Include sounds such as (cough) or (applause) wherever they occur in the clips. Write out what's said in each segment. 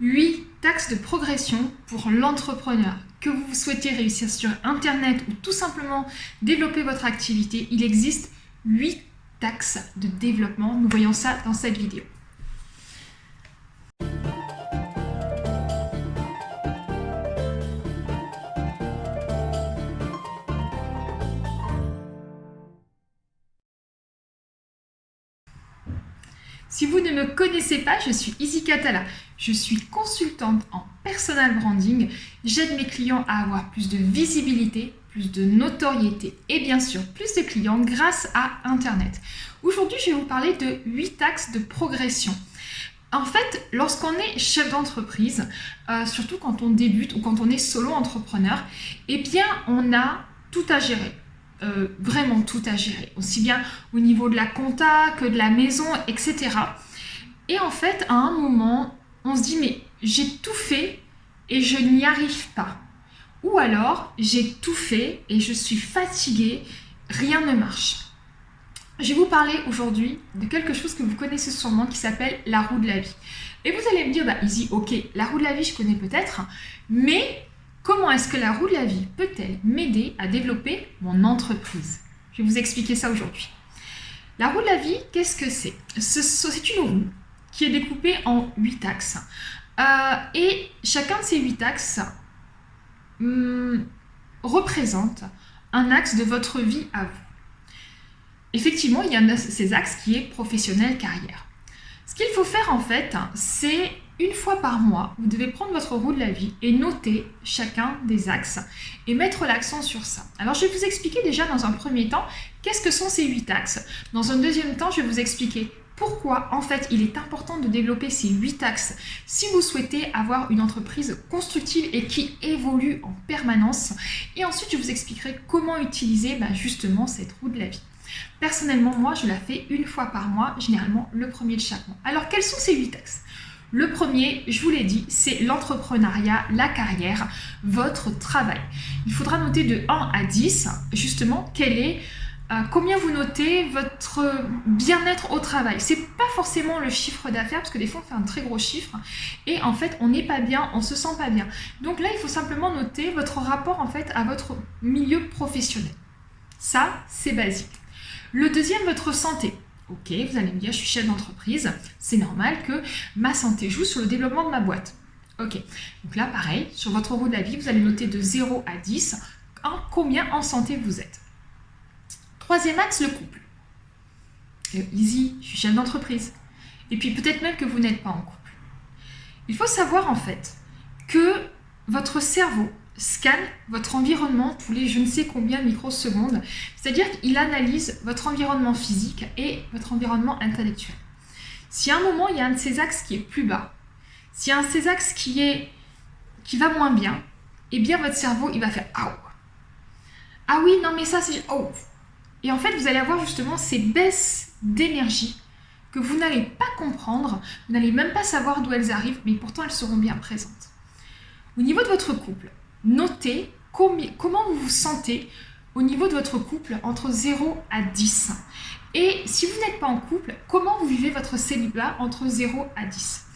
8 taxes de progression pour l'entrepreneur. Que vous souhaitez réussir sur Internet ou tout simplement développer votre activité, il existe 8 taxes de développement. Nous voyons ça dans cette vidéo. Si vous ne me connaissez pas, je suis Izzy Catala. Je suis consultante en personal branding. J'aide mes clients à avoir plus de visibilité, plus de notoriété et bien sûr plus de clients grâce à Internet. Aujourd'hui, je vais vous parler de 8 axes de progression. En fait, lorsqu'on est chef d'entreprise, euh, surtout quand on débute ou quand on est solo entrepreneur, eh bien, on a tout à gérer. Euh, vraiment tout à gérer, aussi bien au niveau de la compta que de la maison, etc. Et en fait, à un moment, on se dit, mais j'ai tout fait et je n'y arrive pas. Ou alors, j'ai tout fait et je suis fatiguée, rien ne marche. Je vais vous parler aujourd'hui de quelque chose que vous connaissez sûrement qui s'appelle la roue de la vie. Et vous allez me dire, bah Easy, ok, la roue de la vie, je connais peut-être, mais Comment est-ce que la roue de la vie peut-elle m'aider à développer mon entreprise? Je vais vous expliquer ça aujourd'hui. La roue de la vie, qu'est-ce que c'est? C'est une roue qui est découpée en 8 axes. Euh, et chacun de ces 8 axes hum, représente un axe de votre vie à vous. Effectivement, il y a ces axes qui est professionnel, carrière. Ce qu'il faut faire en fait, c'est une fois par mois, vous devez prendre votre roue de la vie et noter chacun des axes et mettre l'accent sur ça. Alors, je vais vous expliquer déjà dans un premier temps qu'est-ce que sont ces huit axes. Dans un deuxième temps, je vais vous expliquer pourquoi en fait il est important de développer ces huit axes si vous souhaitez avoir une entreprise constructive et qui évolue en permanence. Et ensuite, je vous expliquerai comment utiliser bah, justement cette roue de la vie. Personnellement, moi, je la fais une fois par mois, généralement le premier de chaque mois. Alors, quels sont ces huit axes? Le premier, je vous l'ai dit, c'est l'entrepreneuriat, la carrière, votre travail. Il faudra noter de 1 à 10, justement, quel est, euh, combien vous notez votre bien-être au travail. C'est pas forcément le chiffre d'affaires, parce que des fois on fait un très gros chiffre, et en fait on n'est pas bien, on se sent pas bien. Donc là, il faut simplement noter votre rapport en fait à votre milieu professionnel. Ça, c'est basique. Le deuxième, votre santé. Ok, vous allez me dire, je suis chef d'entreprise, c'est normal que ma santé joue sur le développement de ma boîte. Ok, donc là, pareil, sur votre la vie, vous allez noter de 0 à 10 en combien en santé vous êtes. Troisième axe, le couple. Euh, easy, je suis chef d'entreprise. Et puis peut-être même que vous n'êtes pas en couple. Il faut savoir en fait que votre cerveau scanne votre environnement tous les je ne sais combien de microsecondes. C'est-à-dire qu'il analyse votre environnement physique et votre environnement intellectuel. Si à un moment, il y a un de ces axes qui est plus bas, a un de ces axes qui, est, qui va moins bien, eh bien votre cerveau, il va faire « ah, ah oui, non mais ça c'est... Oh. Et en fait, vous allez avoir justement ces baisses d'énergie que vous n'allez pas comprendre, vous n'allez même pas savoir d'où elles arrivent, mais pourtant elles seront bien présentes. Au niveau de votre couple, notez comment vous vous sentez au niveau de votre couple entre 0 à 10. Et si vous n'êtes pas en couple, comment vous vivez votre célibat entre 0 à 10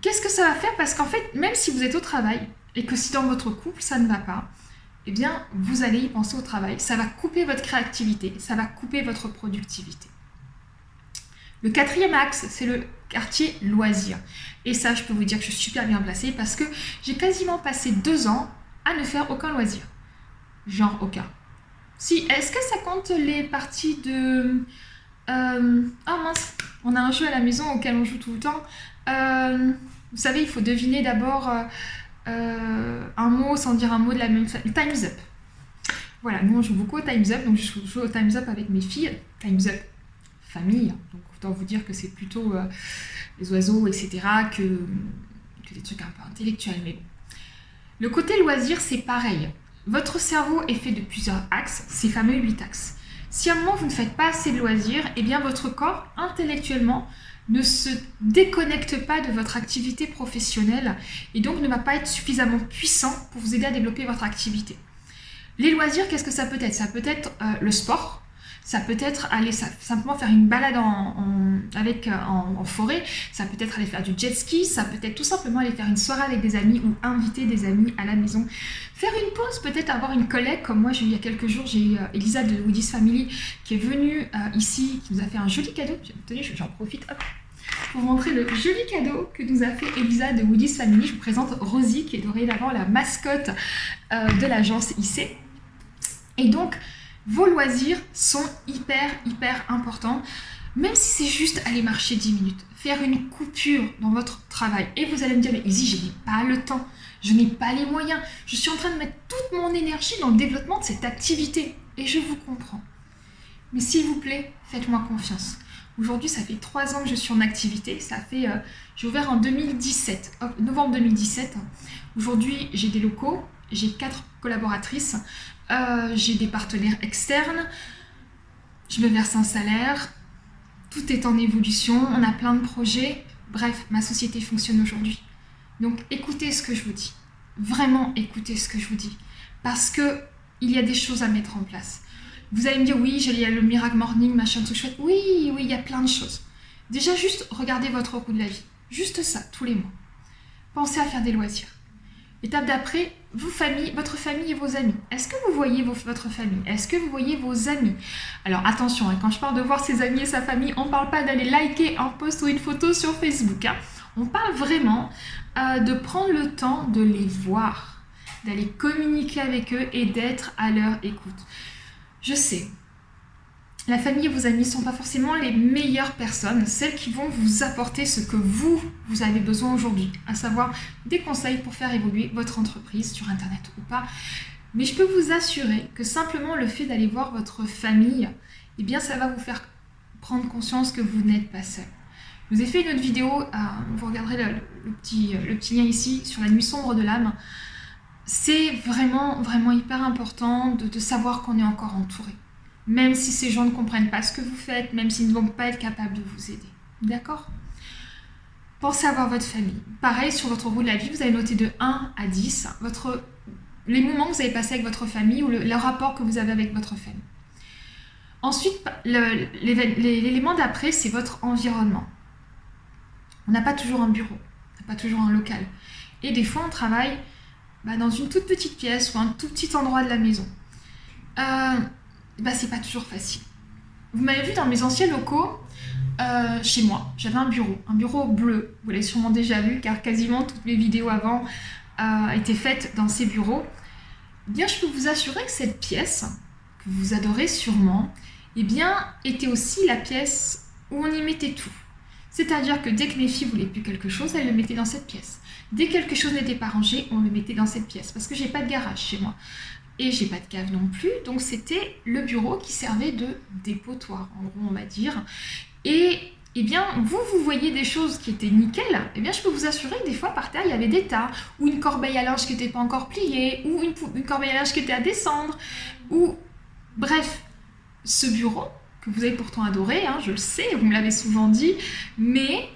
Qu'est-ce que ça va faire? Parce qu'en fait, même si vous êtes au travail et que si dans votre couple ça ne va pas, eh bien, vous allez y penser au travail. Ça va couper votre créativité, ça va couper votre productivité. Le quatrième axe, c'est le quartier loisirs. Et ça, je peux vous dire que je suis super bien placée parce que j'ai quasiment passé deux ans à ne faire aucun loisir. Genre aucun. Si, est-ce que ça compte les parties de... Euh, oh mince, on a un jeu à la maison auquel on joue tout le temps. Euh, vous savez, il faut deviner d'abord euh, un mot sans dire un mot de la même. Time's Up. Voilà, nous on joue beaucoup au Time's Up, donc je joue au Time's Up avec mes filles. Time's Up, famille. Autant vous dire que c'est plutôt euh, les oiseaux, etc., que, des trucs un peu intellectuels. Mais. Le côté loisir, c'est pareil. Votre cerveau est fait de plusieurs axes, ces fameux huit axes. Si à un moment vous ne faites pas assez de loisirs, eh bien votre corps, intellectuellement, ne se déconnecte pas de votre activité professionnelle et donc ne va pas être suffisamment puissant pour vous aider à développer votre activité. Les loisirs, qu'est-ce que ça peut être? Ça peut être euh, le sport, Ça peut être aller simplement faire une balade en, avec, euh, en, forêt, ça peut être aller faire du jet ski, ça peut être tout simplement aller faire une soirée avec des amis ou inviter des amis à la maison. Faire une pause, peut-être avoir une collègue, comme moi, il y a quelques jours, j'ai eu euh, Elisa de Woody's Family qui est venue euh, ici, qui nous a fait un joli cadeau. Tenez, j'en profite, hop, pour montrer le joli cadeau que nous a fait Elisa de Woody's Family. Je vous présente Rosie, qui est dorénavant la mascotte de l'agence IC. Et donc, vos loisirs sont hyper, hyper importants. Même si c'est juste aller marcher 10 minutes, faire une coupure dans votre travail. Et vous allez me dire, mais Izzy, je n'ai pas le temps, je n'ai pas les moyens. Je suis en train de mettre toute mon énergie dans le développement de cette activité. Et je vous comprends. Mais s'il vous plaît, faites-moi confiance. Aujourd'hui, ça fait trois ans que je suis en activité. Ça fait, euh, j'ai ouvert en 2017, novembre 2017. Aujourd'hui, j'ai des locaux, j'ai quatre collaboratrices. Euh, j'ai des partenaires externes, je me verse un salaire, tout est en évolution, on a plein de projets. Bref, ma société fonctionne aujourd'hui. Donc écoutez ce que je vous dis. Vraiment écoutez ce que je vous dis. Parce que il y a des choses à mettre en place. Vous allez me dire, oui, a le Miracle Morning, machin, tout chouette. Oui, oui, il y a plein de choses. Déjà, juste regardez votre coût de la vie. Juste ça, tous les mois. Pensez à faire des loisirs. Étape d'après, votre famille et vos amis. Est-ce que vous voyez votre famille? Est-ce que vous voyez vos amis? Alors attention, hein, quand je parle de voir ses amis et sa famille, on ne parle pas d'aller liker un post ou une photo sur Facebook. Hein. On parle vraiment euh, de prendre le temps de les voir, d'aller communiquer avec eux et d'être à leur écoute. Je sais, la famille et vos amis ne sont pas forcément les meilleures personnes, celles qui vont vous apporter ce que vous, vous avez besoin aujourd'hui, à savoir des conseils pour faire évoluer votre entreprise sur Internet ou pas. Mais je peux vous assurer que simplement le fait d'aller voir votre famille, eh bien ça va vous faire prendre conscience que vous n'êtes pas seul. Je vous ai fait une autre vidéo, euh, vous regarderez le, petit, le petit lien ici, sur la nuit sombre de l'âme. C'est vraiment, vraiment hyper important de savoir qu'on est encore entouré même si ces gens ne comprennent pas ce que vous faites, même s'ils ne vont pas être capables de vous aider. D'accord? Pensez à voir votre famille. Pareil, sur votre roue de la vie, vous allez noter de 1 à 10 votre, les moments que vous avez passés avec votre famille ou le, rapport que vous avez avec votre famille. Ensuite, l'élément d'après, c'est votre environnement. On n'a pas toujours un bureau, on n'a pas toujours un local. Et des fois, on travaille bah, dans une toute petite pièce ou un tout petit endroit de la maison. Euh, bah, c'est pas toujours facile. Vous m'avez vu dans mes anciens locaux, euh, chez moi, j'avais un bureau, un bureau bleu. Vous l'avez sûrement déjà vu car quasiment toutes mes vidéos avant euh, étaient faites dans ces bureaux. Eh bien, je peux vous assurer que cette pièce, que vous adorez sûrement, eh bien, était aussi la pièce où on y mettait tout. C'est-à-dire que dès que mes filles voulaient plus quelque chose, elles le mettaient dans cette pièce. Dès que quelque chose n'était pas rangé, on le mettait dans cette pièce. Parce que j'ai pas de garage chez moi et j'ai pas de cave non plus, donc c'était le bureau qui servait de dépotoir, en gros on va dire. Et eh bien, vous, vous voyez des choses qui étaient nickel, eh bien, je peux vous assurer que des fois, par terre, il y avait des tas, ou une corbeille à linge qui n'était pas encore pliée, ou une, corbeille à linge qui était à descendre, ou... Bref, ce bureau, que vous avez pourtant adoré, hein, je le sais, vous me l'avez souvent dit, mais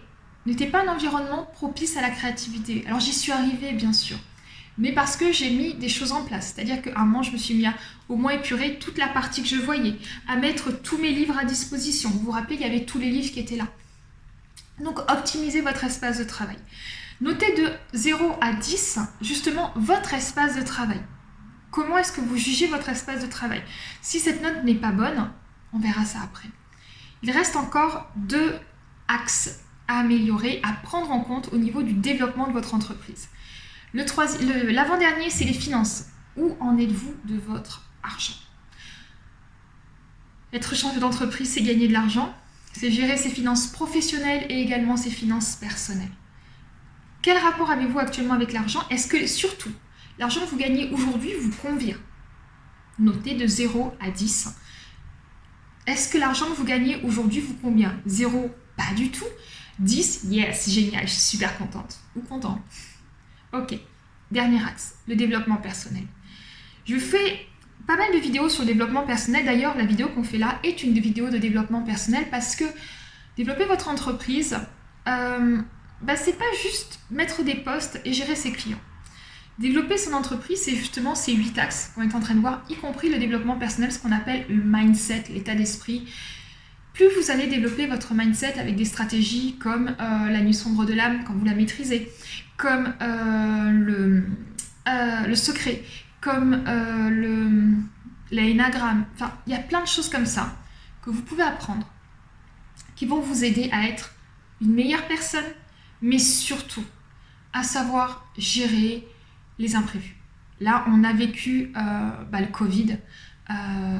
n'était pas un environnement propice à la créativité. Alors, j'y suis arrivée, bien sûr mais parce que j'ai mis des choses en place. C'est-à-dire qu'à un moment, je me suis mis à au moins épurer toute la partie que je voyais, à mettre tous mes livres à disposition. Vous vous rappelez, il y avait tous les livres qui étaient là. Donc, optimisez votre espace de travail. Notez de 0 à 10, justement, votre espace de travail. Comment est-ce que vous jugez votre espace de travail? Si cette note n'est pas bonne, on verra ça après. Il reste encore deux axes à améliorer, à prendre en compte au niveau du développement de votre entreprise. L'avant-dernier, c'est les finances. Où en êtes-vous de votre argent? Être chef d'entreprise, c'est gagner de l'argent, c'est gérer ses finances professionnelles et également ses finances personnelles. Quel rapport avez-vous actuellement avec l'argent? Est-ce que, surtout, l'argent que vous gagnez aujourd'hui vous convient? Notez de 0 à 10. Est-ce que l'argent que vous gagnez aujourd'hui vous convient? 0, pas du tout. 10, yes, génial, je suis super contente ou content. Ok, dernier axe, le développement personnel. Je fais pas mal de vidéos sur le développement personnel. D'ailleurs, la vidéo qu'on fait là est une vidéo de développement personnel parce que développer votre entreprise, euh, bah, c'est pas juste mettre des postes et gérer ses clients. Développer son entreprise, c'est justement ces huit axes qu'on est en train de voir, y compris le développement personnel, ce qu'on appelle le mindset, l'état d'esprit. Plus vous allez développer votre mindset avec des stratégies comme euh, la nuit sombre de l'âme, quand vous la maîtrisez, comme euh, le, euh, le secret, comme le l'énagramme, enfin, il y a plein de choses comme ça que vous pouvez apprendre qui vont vous aider à être une meilleure personne, mais surtout à savoir gérer les imprévus. Là, on a vécu bah, le Covid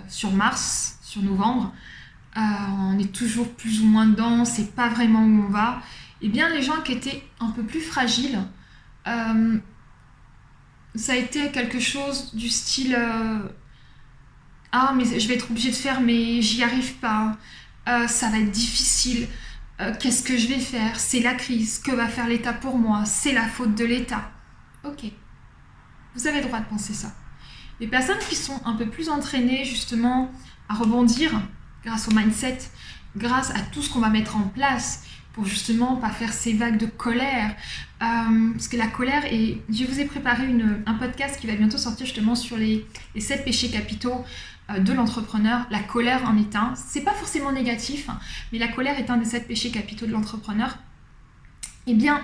sur mars, sur novembre. Euh, on est toujours plus ou moins dedans, c'est pas vraiment où on va. Eh bien, les gens qui étaient un peu plus fragiles, ça a été quelque chose du style Ah, mais je vais être obligée de faire, mais j'y arrive pas. ça va être difficile. Qu'est-ce que je vais faire? C'est la crise. Que va faire l'État pour moi? C'est la faute de l'État. Ok. Vous avez le droit de penser ça. Les personnes qui sont un peu plus entraînées justement à rebondir grâce au mindset, grâce à tout ce qu'on va mettre en place pour justement pas faire ces vagues de colère. Euh, parce que la colère, et je vous ai préparé un podcast qui va bientôt sortir justement sur les, les 7 péchés capitaux euh, de l'entrepreneur. La colère en est un. C'est pas forcément négatif, hein, mais la colère est un des 7 péchés capitaux de l'entrepreneur. Eh bien,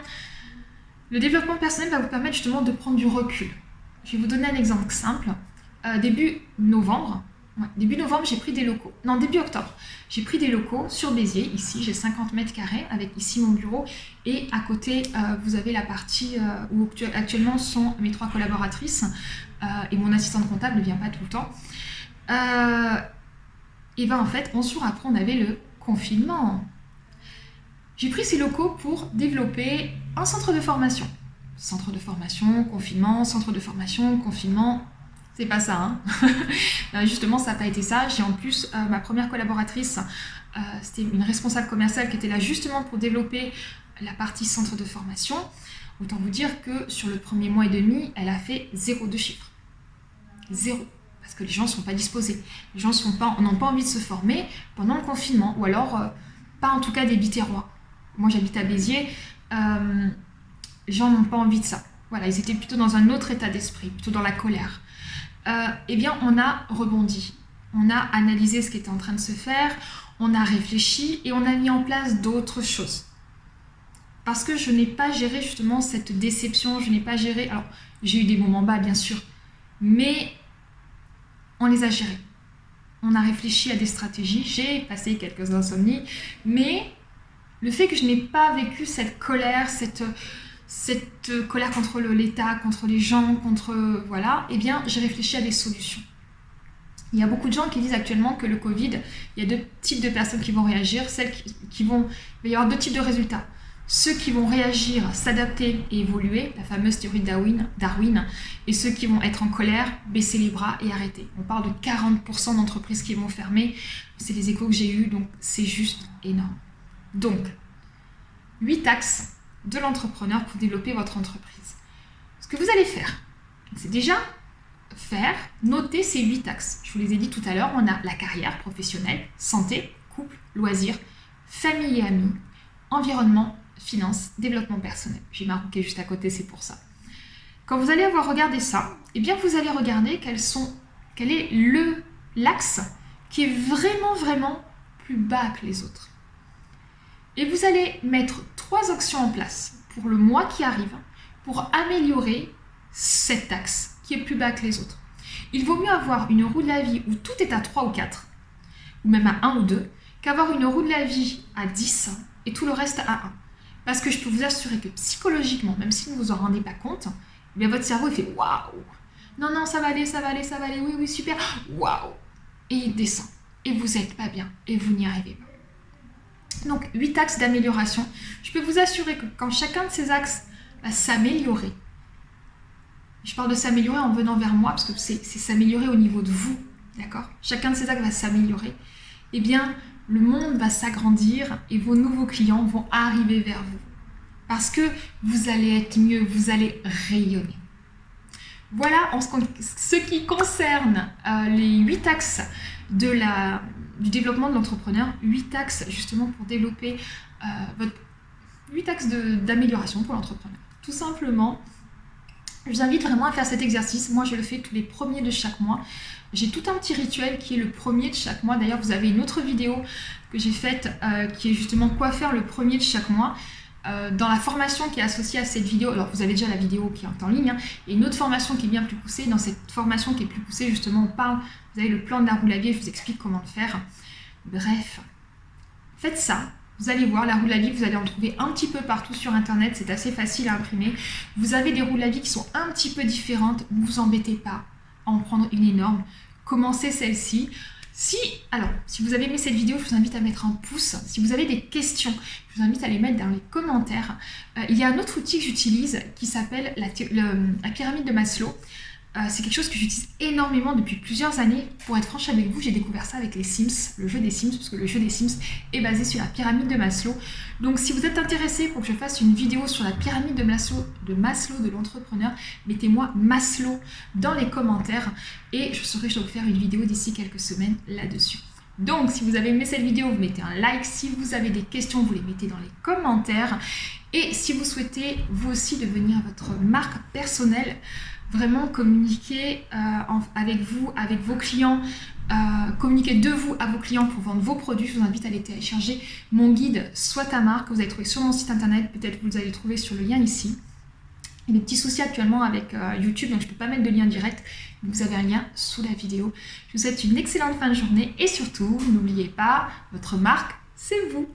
le développement personnel va vous permettre justement de prendre du recul. Je vais vous donner un exemple simple. Euh, début novembre, début novembre, j'ai pris des locaux. Non, début octobre, j'ai pris des locaux sur Béziers. Ici, j'ai 50 mètres carrés avec ici mon bureau. Et à côté, euh, vous avez la partie euh, où actuellement sont mes trois collaboratrices. et mon assistante comptable ne vient pas tout le temps. et bien en fait, 11 jours après, on avait le confinement. J'ai pris ces locaux pour développer un centre de formation centre de formation, confinement, centre de formation, confinement. C'est pas ça. Hein (laughs) euh, Justement, ça n'a pas été ça. J'ai en plus euh, ma première collaboratrice, euh, c'était une responsable commerciale qui était là justement pour développer la partie centre de formation. Autant vous dire que sur le premier mois et demi, elle a fait zéro de chiffres. Zéro. Parce que les gens ne sont pas disposés. Les gens n'ont pas, pas envie de se former pendant le confinement. Ou alors, pas en tout cas des biterrois. Moi, j'habite à Béziers les gens n'ont pas envie de ça. Voilà, ils étaient plutôt dans un autre état d'esprit, plutôt dans la colère. Euh, eh bien, on a rebondi. On a analysé ce qui était en train de se faire, on a réfléchi et on a mis en place d'autres choses. Parce que je n'ai pas géré justement cette déception, je n'ai pas géré... Alors, j'ai eu des moments bas, bien sûr, mais on les a gérés. On a réfléchi à des stratégies, j'ai passé quelques insomnies, mais le fait que je n'ai pas vécu cette colère, cette cette colère contre l'État, contre les gens, contre... Voilà, eh bien, j'ai réfléchi à des solutions. Il y a beaucoup de gens qui disent actuellement que le Covid, il y a deux types de personnes qui vont réagir. Celles qui, vont... Il va y avoir deux types de résultats. Ceux qui vont réagir, s'adapter et évoluer, la fameuse théorie de Darwin, Darwin, et ceux qui vont être en colère, baisser les bras et arrêter. On parle de 40% d'entreprises qui vont fermer. C'est les échos que j'ai eus, donc c'est juste énorme. Donc, 8 axes de l'entrepreneur pour développer votre entreprise. Ce que vous allez faire, c'est déjà faire, noter ces huit axes. Je vous les ai dit tout à l'heure, on a la carrière professionnelle, santé, couple, loisirs, famille et amis, environnement, finance, développement personnel. J'ai marqué juste à côté, c'est pour ça. Quand vous allez avoir regardé ça, eh bien vous allez regarder quel est le l'axe qui est vraiment vraiment plus bas que les autres. Et vous allez mettre trois actions en place pour le mois qui arrive pour améliorer cet axe qui est plus bas que les autres. Il vaut mieux avoir une roue de la vie où tout est à 3 ou 4, ou même à 1 ou 2, qu'avoir une roue de la vie à 10 et tout le reste à 1. Parce que je peux vous assurer que psychologiquement, même si vous ne vous en rendez pas compte, eh bien votre cerveau il fait waouh Non, non, ça va aller, ça va aller, ça va aller, oui, oui, super, waouh Et il descend. Et vous n'êtes pas bien, et vous n'y arrivez pas. Donc, 8 axes d'amélioration. Je peux vous assurer que quand chacun de ces axes va s'améliorer, je parle de s'améliorer en venant vers moi, parce que c'est s'améliorer au niveau de vous, d'accord? Chacun de ces axes va s'améliorer. Eh bien, le monde va s'agrandir et vos nouveaux clients vont arriver vers vous. Parce que vous allez être mieux, vous allez rayonner. Voilà ce qui concerne euh, les 8 axes de la, du développement de l'entrepreneur, 8 axes justement pour développer euh, votre 8 axes d'amélioration pour l'entrepreneur. Tout simplement, Je vous invite vraiment à faire cet exercice. Moi, je le fais tous les premiers de chaque mois. J'ai tout un petit rituel qui est le premier de chaque mois. D'ailleurs, vous avez une autre vidéo que j'ai faite euh, qui est justement quoi faire le premier de chaque mois. Euh, dans la formation qui est associée à cette vidéo, alors vous avez déjà la vidéo qui est en ligne, hein, et une autre formation qui est bien plus poussée. Dans cette formation qui est plus poussée, justement, on parle, vous avez le plan de la roue vie, je vous explique comment le faire. Bref, faites ça. Vous allez voir, la roue de la vie, vous allez en trouver un petit peu partout sur Internet, c'est assez facile à imprimer. Vous avez des roues de la vie qui sont un petit peu différentes, ne vous embêtez pas à en prendre une énorme. Commencez celle-ci. Si, alors, si vous avez aimé cette vidéo, je vous invite à mettre un pouce. Si vous avez des questions, je vous invite à les mettre dans les commentaires. Euh, il y a un autre outil que j'utilise qui s'appelle la, la, pyramide de Maslow. Euh, c'est quelque chose que j'utilise énormément depuis plusieurs années. Pour être franche avec vous, j'ai découvert ça avec les Sims, le jeu des Sims, parce que le jeu des Sims est basé sur la pyramide de Maslow. Donc si vous êtes intéressé pour que je fasse une vidéo sur la pyramide de Maslow de, Maslow, de l'entrepreneur, mettez-moi Maslow dans les commentaires et je saurai je vous faire une vidéo d'ici quelques semaines là-dessus. Donc, si vous avez aimé cette vidéo, vous mettez un like. Si vous avez des questions, vous les mettez dans les commentaires. Et si vous souhaitez, vous aussi, devenir votre marque personnelle, vraiment communiquer euh, avec vous, avec vos clients, euh, communiquer de vous à vos clients pour vendre vos produits. Je vous invite à aller télécharger mon guide Soit ta marque que vous allez trouver sur mon site internet. Peut-être vous allez le trouver sur le lien ici. Il y a des petits soucis actuellement avec euh, YouTube, donc je ne peux pas mettre de lien direct. Vous avez un lien sous la vidéo. Je vous souhaite une excellente fin de journée et surtout, n'oubliez pas, votre marque, c'est vous.